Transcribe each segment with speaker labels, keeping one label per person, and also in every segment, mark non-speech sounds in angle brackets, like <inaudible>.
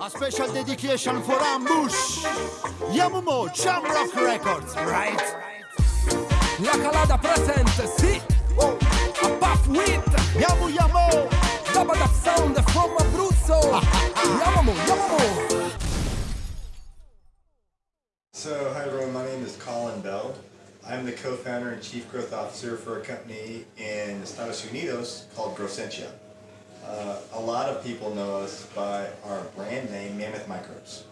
Speaker 1: A special dedication for Ambush. Yamumo, Jamrock Records, right?
Speaker 2: La calada presente, sì. Oh. A Puff Wit,
Speaker 1: Yamu Yamo.
Speaker 2: Double Up Sound from Abruzzo. <laughs> Yamamo, Yamamo.
Speaker 3: So, hi everyone, my name is Colin Bell. I'm the co-founder and chief growth officer for a company in Estados Unidos called Growcentia. Uh, a lot of people know us by our brand name, Mammoth Microbes.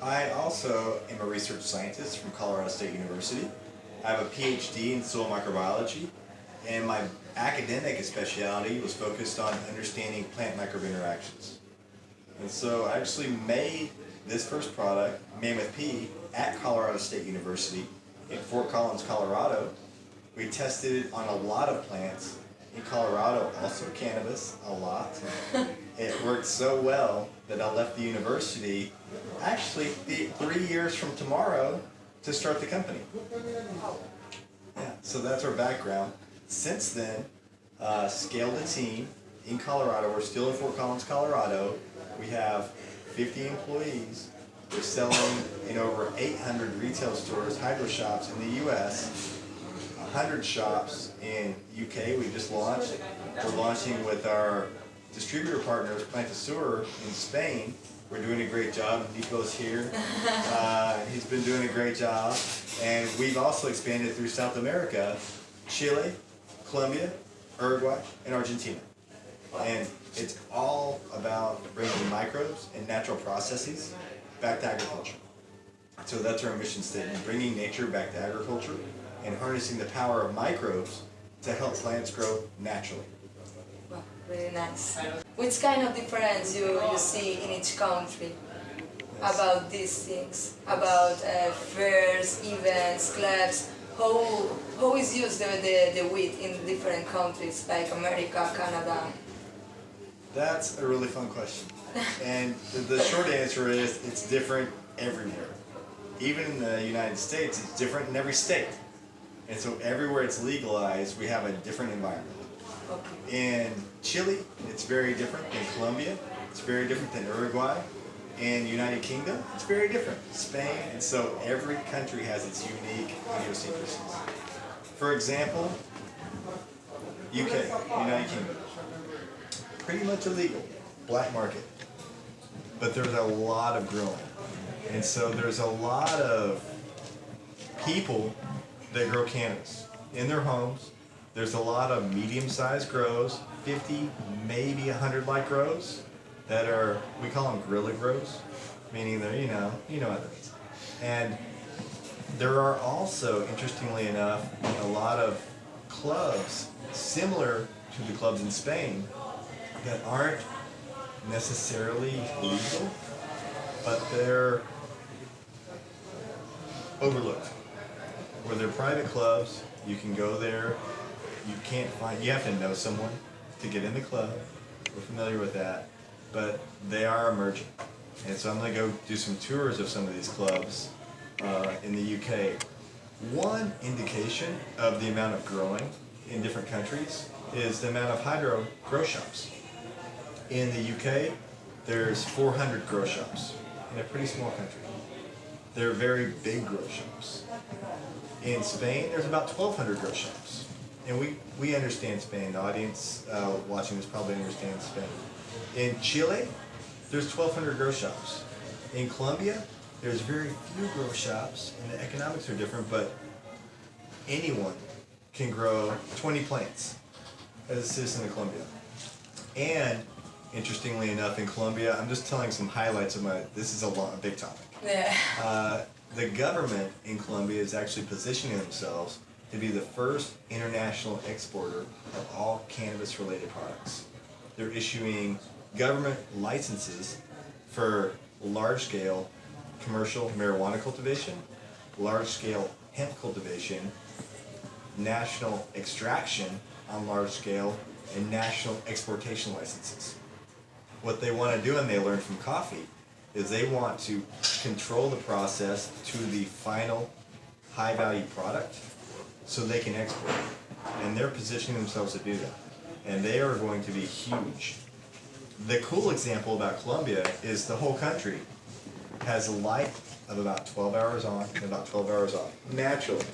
Speaker 3: I also am a research scientist from Colorado State University. I have a PhD in soil microbiology, and my academic specialty was focused on understanding plant microbe interactions. And so I actually made this first product, Mammoth P, at Colorado State University in Fort Collins, Colorado. We tested it on a lot of plants in Colorado, also cannabis, a lot. <laughs> it worked so well that I left the university actually the, three years from tomorrow to start the company. Yeah, so that's our background. Since then, uh, scaled a team in Colorado. We're still in Fort Collins, Colorado. We have 50 employees. We're selling in over 800 retail stores, hydro shops in the U.S., 100 shops in UK. We just launched. We're launching with our distributor partners, Plantasur in Spain. We're doing a great job. Nico's here. <laughs> Uh, he's been doing a great job. And we've also expanded through South America, Chile, Colombia, Uruguay, and Argentina. And it's all about bringing microbes and natural processes back to agriculture. So that's our mission statement, bringing nature back to agriculture and harnessing the power of microbes to help plants grow naturally.
Speaker 4: Wow, really nice. Which kind of difference you, you see in each country about these things? About uh, fairs, events, clubs? How, how is used the, the, the wheat in different countries like America, Canada?
Speaker 3: That's a really fun question. <laughs> and the, the short answer is it's different everywhere. Even in the United States, it's different in every state. And so everywhere it's legalized, we have a different environment. In Chile, it's very different than Colombia. It's very different than Uruguay. In United Kingdom, it's very different. Spain, and so every country has its unique idiosyncrasies. For example, UK, United Kingdom, pretty much illegal, black market. But there's a lot of growing. And so there's a lot of people that grow cannabis in their homes. There's a lot of medium-sized grows, 50, maybe 100 light grows that are, we call them guerrilla grows, meaning they're, you know, you know what that means. And there are also, interestingly enough, a lot of clubs similar to the clubs in Spain that aren't necessarily legal, but they're overlooked. Where they're private clubs, you can go there, you can't find, you have to know someone to get in the club. We're familiar with that, but they are emerging. And so I'm gonna go do some tours of some of these clubs uh, in the UK. One indication of the amount of growing in different countries is the amount of hydro grow shops. In the UK, there's 400 grow shops in a pretty small country. They're very big grow shops. In Spain, there's about 1,200 grow shops. And we, we understand Spain. The audience uh, watching this probably understands Spain. In Chile, there's 1,200 grow shops. In Colombia, there's very few grow shops, and the economics are different, but anyone can grow 20 plants as a citizen of Colombia. And interestingly enough, in Colombia, I'm just telling some highlights of my, this is a, long, a big topic.
Speaker 4: Yeah.
Speaker 3: Uh, the government in Colombia is actually positioning themselves to be the first international exporter of all cannabis-related products. They're issuing government licenses for large-scale commercial marijuana cultivation, large-scale hemp cultivation, national extraction on large scale, and national exportation licenses. What they want to do, and they learned from coffee, is they want to control the process to the final high value product so they can export it. And they're positioning themselves to do that. And they are going to be huge. the cool example about Colombia is the whole country has a life of about 12 hours on and about 12 hours off, naturally.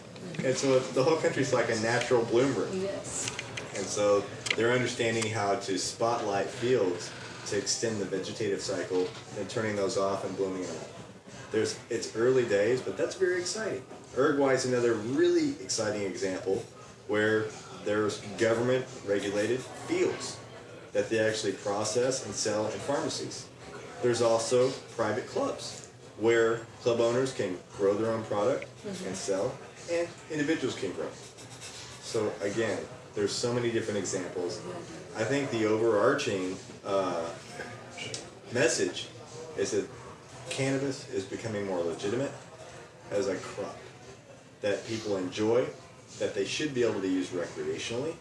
Speaker 3: And so the whole country's like a natural bloomer.
Speaker 4: Yes.
Speaker 3: And so they're understanding how to spotlight fields to extend the vegetative cycle and turning those off and blooming them. There's, it's early days, but that's very exciting. Uruguay is another really exciting example where there's government regulated fields that they actually process and sell in pharmacies. There's also private clubs where club owners can grow their own product mm-hmm. and sell, and individuals can grow. So again, there's so many different examples. Mm-hmm. I think the overarching uh, message is that cannabis is becoming more legitimate as a crop that people enjoy, that they should be able to use recreationally,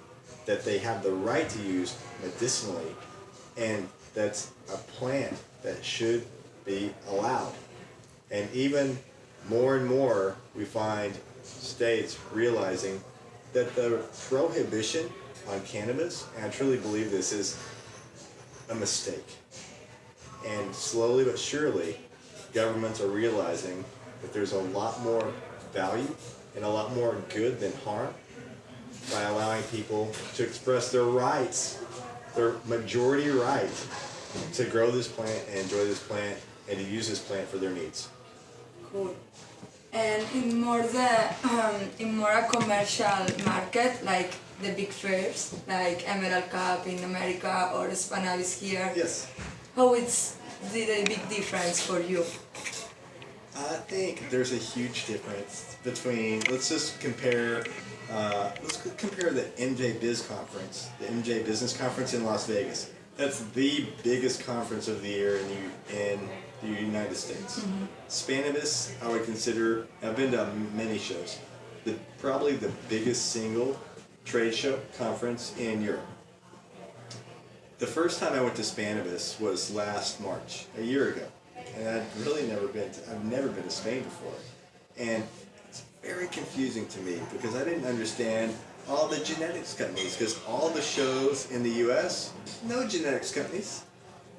Speaker 3: that they have the right to use medicinally, and that's a plant that should be allowed. And even more and more, we find states realizing that the prohibition on cannabis, and I truly believe this is a mistake. And slowly but surely, governments are realizing that there's a lot more value and a lot more good than harm by allowing people to express their rights, their majority right to grow this plant and enjoy this plant and to use this plant for their needs.
Speaker 4: Cool. And in more the um, in more a commercial market, like the big fairs, like Emerald Cup in America or Spannabis here,
Speaker 3: Yes.
Speaker 4: how it's the, the big difference for you?
Speaker 3: I think there's a huge difference between. Let's just compare. Uh, let's compare the MJ Biz conference, the MJ Business Conference in Las Vegas. That's the biggest conference of the year in the, in the United States. Spannabis, I would consider. I've been to many shows. The probably the biggest single trade show conference in Europe. The first time I went to Spannabis was last March, a year ago, and I'd really never been. To, I've never been to Spain before, and it's very confusing to me because I didn't understand all the genetics companies. Because all the shows in the U.S., no genetics companies,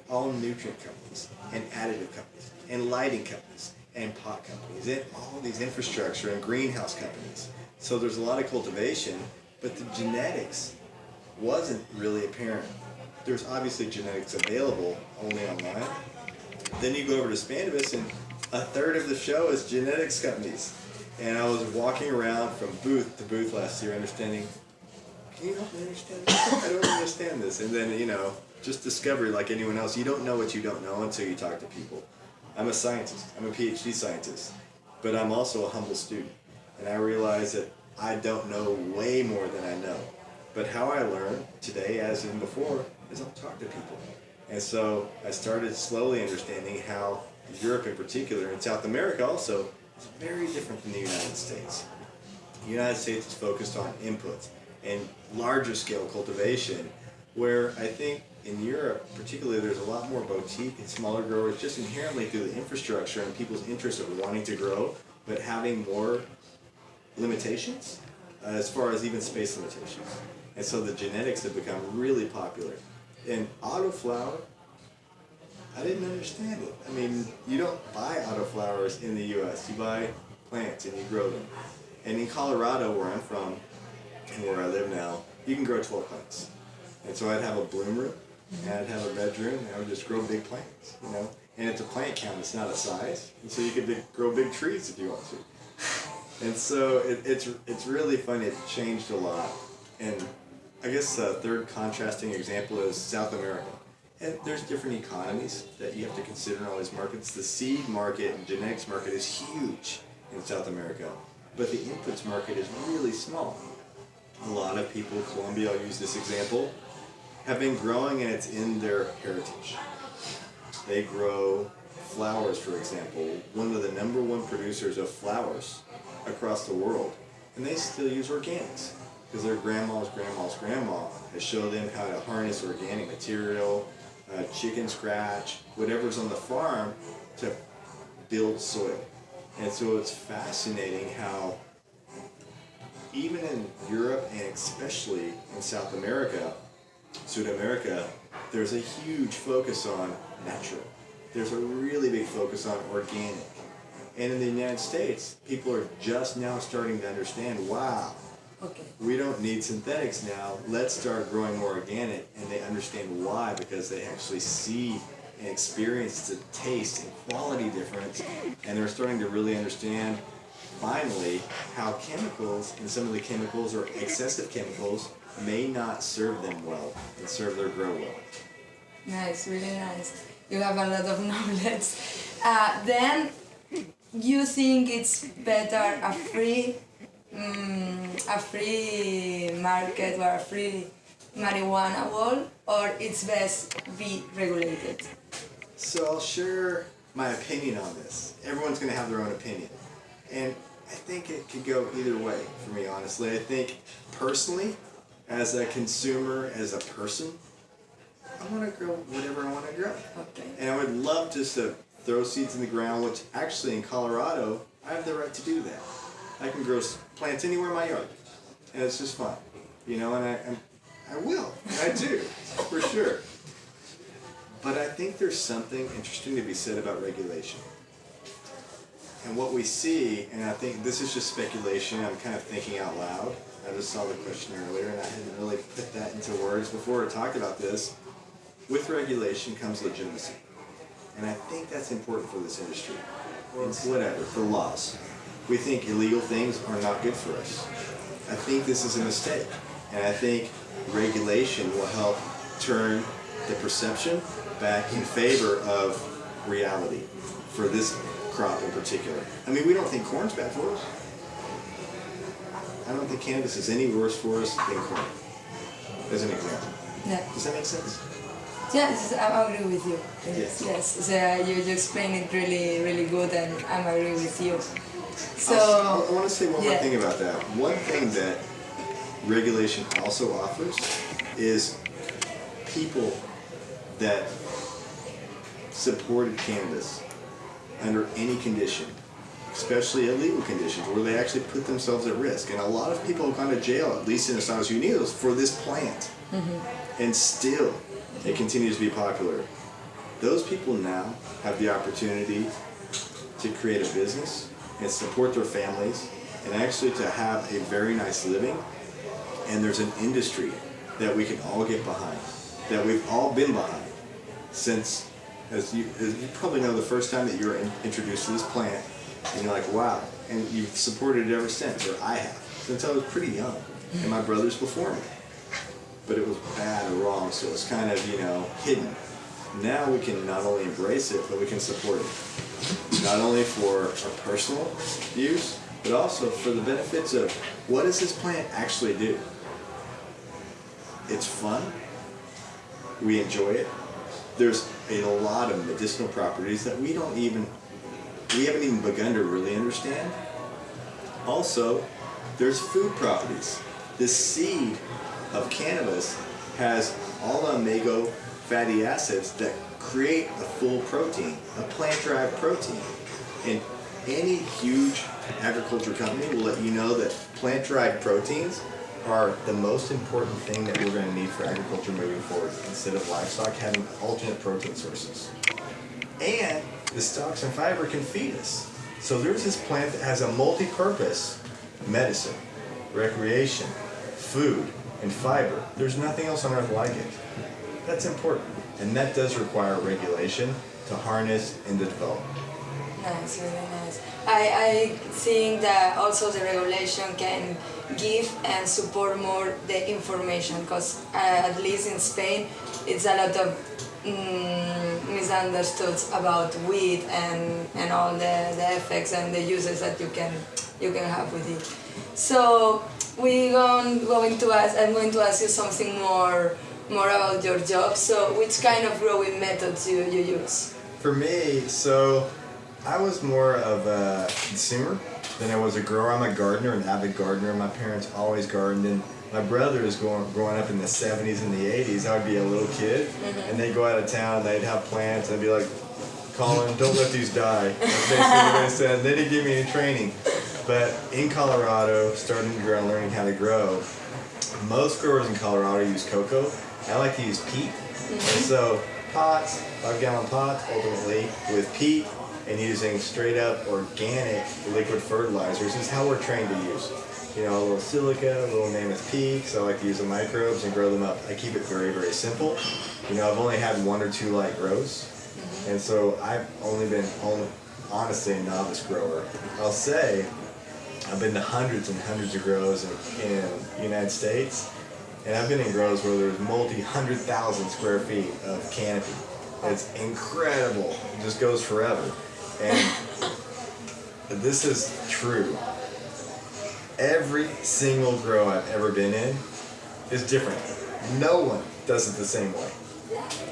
Speaker 3: all nutrient companies and additive companies and lighting companies and pot companies and all these infrastructure and greenhouse companies. So there's a lot of cultivation, but the genetics wasn't really apparent. There's obviously genetics available only online. Then you go over to Spannabis and a third of the show is genetics companies. And I was walking around from booth to booth last year understanding, can you help me understand this? I don't understand this. And then, you know, just discovery like anyone else. You don't know what you don't know until you talk to people. I'm a scientist. I'm a PhD scientist. But I'm also a humble student. And I realize that I don't know way more than I know. But how I learn today, as in before, is I'll talk to people. And so I started slowly understanding how Europe in particular, and South America also, is very different than the United States. The United States is focused on inputs and larger scale cultivation, where I think in Europe, particularly, there's a lot more boutique and smaller growers just inherently through the infrastructure and people's interest of wanting to grow, but having more limitations uh, as far as even space limitations. And so the genetics have become really popular. And autoflower, I didn't understand it. I mean, you don't buy autoflowers in the U.S. You buy plants and you grow them. And in Colorado, where I'm from, and where I live now, you can grow 12 plants. And so I'd have a bloom room, and I'd have a bedroom, and I would just grow big plants, you know? And it's a plant count, it's not a size. And so you could grow big trees if you want to. And so it, it's, it's really funny. it changed a lot. And I guess a third contrasting example is South America. And there's different economies that you have to consider in all these markets. The seed market and genetics market is huge in South America, but the inputs market is really small. A lot of people, Colombia, I'll use this example, have been growing and it's in their heritage. They grow flowers, for example, one of the number one producers of flowers across the world, and they still use organics because their grandma's grandma's grandma has showed them how to harness organic material, uh, chicken scratch, whatever's on the farm to build soil. And so it's fascinating how even in Europe and especially in South America, South America, there's a huge focus on natural. There's a really big focus on organic. And in the United States, people are just now starting to understand, wow,
Speaker 4: Okay.
Speaker 3: we don't need synthetics now. Let's start growing more organic. And they understand why because they actually see and experience the taste and quality difference. And they're starting to really understand finally how chemicals and some of the chemicals or excessive chemicals may not serve them well and serve their grow well.
Speaker 4: Nice, really nice. You have a lot of <laughs> knowledge. Uh, then you think it's better a free, mm, a free market or a free marijuana wall, or it's best be regulated?
Speaker 3: So I'll share my opinion on this. Everyone's going to have their own opinion. And I think it could go either way for me, honestly. I think personally, as a consumer, as a person, I want to grow whatever I want to grow.
Speaker 4: Okay.
Speaker 3: And I would love just to throw seeds in the ground, which actually in Colorado, I have the right to do that. I can grow plants anywhere in my yard. And it's just fun. You know, and I, I'm, I will. And I do, <laughs> for sure. But I think there's something interesting to be said about regulation. And what we see, and I think this is just speculation, I'm kind of thinking out loud. I just saw the question earlier and I hadn't really put that into words before or talked about this. With regulation comes legitimacy. And I think that's important for this industry. It's whatever, for laws. We think illegal things are not good for us. I think this is a mistake. And I think regulation will help turn the perception back in favor of reality for this crop in particular. I mean, we don't think corn's bad for us. I don't think cannabis is any worse for us than corn, as an example.
Speaker 4: Yeah.
Speaker 3: Does that make sense?
Speaker 4: Yes, I I agree with you.
Speaker 3: Yes.
Speaker 4: Yes. So uh, you, you explain it really, really good, and I'm agree with you. So.
Speaker 3: Also, I want to say one more thing about that. One thing that regulation also offers is people that supported cannabis under any condition, especially illegal conditions, where they actually put themselves at risk. And a lot of people have gone to jail, at least in Estados Unidos, for this plant. Mm-hmm. And still, it continues to be popular. Those people now have the opportunity to create a business and support their families and actually to have a very nice living. And there's an industry that we can all get behind, that we've all been behind since, as you, as you probably know, the first time that you were in, introduced to this plant, and you're like, wow, and you've supported it ever since, or I have, since I was pretty young, and my brothers before me. But it was bad or wrong, so it was kind of, you know, hidden. Now we can not only embrace it, but we can support it. Not only for our personal use, but also for the benefits of what does this plant actually do? It's fun. We enjoy it. There's a lot of medicinal properties that we don't even, we haven't even begun to really understand. Also, there's food properties. The seed of cannabis has all the omega fatty acids that create a full protein, a plant-derived protein. And any huge agriculture company will let you know that plant-derived proteins are the most important thing that we're going to need for agriculture moving forward instead of livestock having alternate protein sources. And the stalks and fiber can feed us. So there's this plant that has a multi-purpose medicine, recreation, food, and fiber. There's nothing else on earth like it. That's important. And that does require regulation to harness and to develop.
Speaker 4: Nice, really nice. I, I think that also the regulation can give and support more the information because uh, at least in Spain it's a lot of mm, misunderstood about weed and, and all the, the effects and the uses that you can you can have with it. So we going to ask I'm going to ask you something more more about your job. So which kind of growing methods you, you use?
Speaker 3: For me, so I was more of a consumer than I was a grower. I'm a gardener, an avid gardener. My parents always gardened. And my brother is going, growing up in the 70s and the 80s. I would be a little kid, mm-hmm. and they'd go out of town, they'd have plants, and I'd be like, Colin, don't let these die. That's basically what I said. They didn't give me any training. But in Colorado, starting to grow and learning how to grow, most growers in Colorado use cocoa. I like to use peat mm-hmm. So pots, five gallon pots, ultimately with peat and using straight up organic liquid fertilizers is how we're trained to use. You know, a little silica, a little Mammoth P, so I like to use the microbes and grow them up. I keep it very, very simple. You know, I've only had one or two light grows, mm-hmm. and so I've only been, only, honestly, a novice grower. I'll say I've been to hundreds and hundreds of grows in, in the United States, and I've been in grows where there's multi hundred thousand square feet of canopy. It's incredible. It just goes forever. And <laughs> this is true. Every single grow I've ever been in is different. No one does it the same way.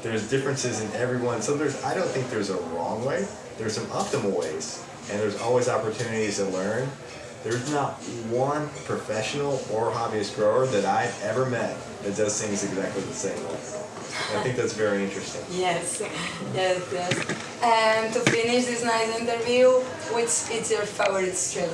Speaker 3: There's differences in everyone. So there's I don't think there's a wrong way. There's some optimal ways. And there's always opportunities to learn. There's not one professional or hobbyist grower that I've ever met that does things exactly the same way. I think that's very interesting.
Speaker 4: Yes, <laughs> yes, yes. And to finish this nice interview, which is your favorite strain?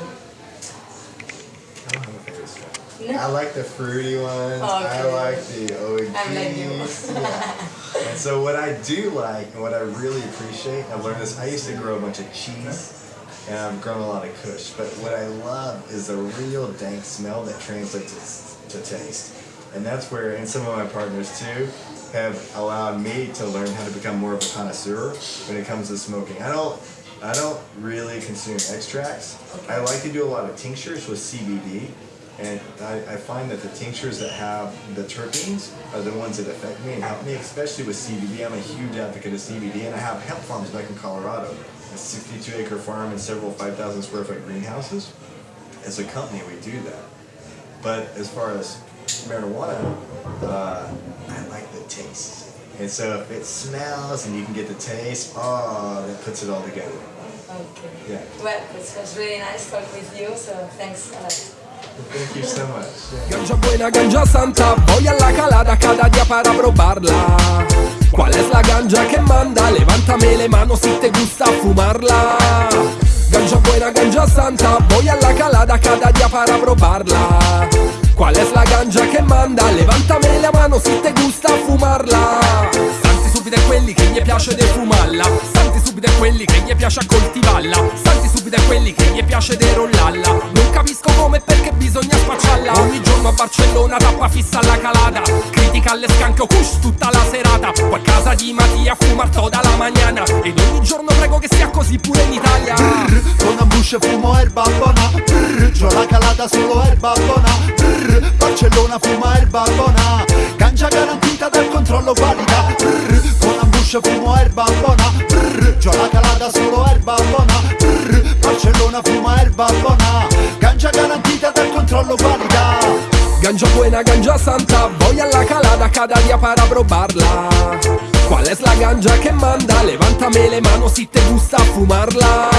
Speaker 3: I don't have a favorite strain.
Speaker 4: No.
Speaker 3: I like the fruity ones. I
Speaker 4: Okay.
Speaker 3: like the OGs.
Speaker 4: I'm like you. <laughs>
Speaker 3: yeah. And so what I do like and what I really appreciate, I've learned this, I used to grow a bunch of cheese and I've grown a lot of kush, but what I love is the real dank smell that translates to taste. And that's where, and some of my partners too, have allowed me to learn how to become more of a connoisseur when it comes to smoking. I don't I don't really consume extracts. I like to do a lot of tinctures with CBD, and I, I find that the tinctures that have the terpenes are the ones that affect me and help me, especially with CBD. I'm a huge advocate of CBD, and I have hemp farms back in Colorado, a 62 acre farm and several 5,000 square foot greenhouses. As a company, we do that. But as far as marijuana, uh, I like the taste. And so if it smells and you can get the taste, oh, that puts it all together.
Speaker 4: Okay.
Speaker 3: Yeah.
Speaker 4: Well, it was really nice talking with you, so thanks a lot.
Speaker 3: Much. Yeah.
Speaker 2: Ganja buena, ganja santa, voy a la calada cada día para probarla. ¿Cuál es la ganja que manda? Levántame le manos si te gusta fumarla. Ganja buena, ganja santa, voy a la calada cada día para probarla. ¿Cuál es la ganja che manda? Levántame la mano se te gusta fumarla Santi subito quelli che gli piace de subito è quelli che gli piace coltivarla Santi subito è quelli che gli piace de rollalla. Non capisco come e perché bisogna spacciarla. Ogni giorno a Barcellona tappa fissa alla calata. Critica alle scanche kush tutta la serata. Poi a casa di Mattia fumar toda la mañana Ed ogni giorno prego che sia così pure in Italia.
Speaker 1: Con ambush fumo erba buona. Brr, C'ho la calata solo erba buona. Brr, Barcellona fuma erba buona. Ganja garantita dal controllo qualità. Brr, Con ambush fumo Brr, Calata solo erba buona Brr, Barcellona fuma erba buona Ganja garantita dal controllo qualità
Speaker 2: Ganja buena, ganja santa, voy a la calada cada día para probarla. ¿Cuál es la ganja que manda? Levántame le manos si te gusta fumarla.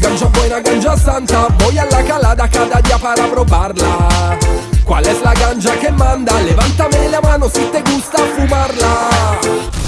Speaker 2: Ganja buena, ganja santa, voy a la calada cada día para probarla. ¿Cuál es la ganja que manda? Levántame la mano si te gusta fumarla.